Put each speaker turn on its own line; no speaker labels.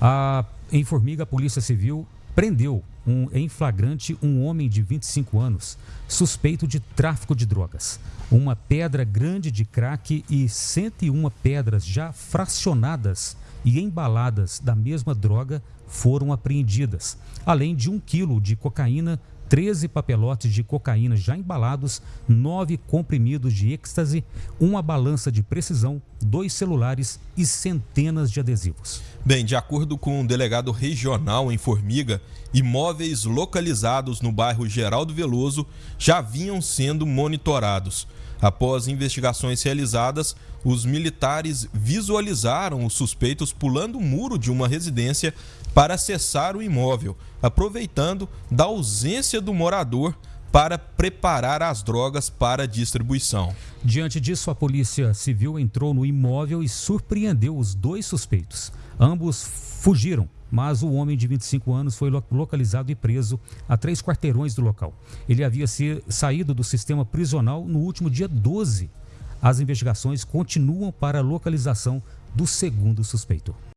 A, em Formiga, a Polícia Civil prendeu um, em flagrante um homem de 25 anos suspeito de tráfico de drogas. Uma pedra grande de crack e 101 pedras já fracionadas e embaladas da mesma droga foram apreendidas, além de um quilo de cocaína 13 papelotes de cocaína já embalados, 9 comprimidos de êxtase, uma balança de precisão, dois celulares e centenas de adesivos.
Bem, de acordo com o um delegado regional em Formiga, imóveis localizados no bairro Geraldo Veloso já vinham sendo monitorados. Após investigações realizadas, os militares visualizaram os suspeitos pulando o muro de uma residência para acessar o imóvel, aproveitando da ausência do morador para preparar as drogas para distribuição.
Diante disso, a Polícia Civil entrou no imóvel e surpreendeu os dois suspeitos. Ambos fugiram, mas o homem de 25 anos foi localizado e preso a três quarteirões do local. Ele havia saído do sistema prisional no último dia 12. As investigações continuam para a localização do segundo suspeito.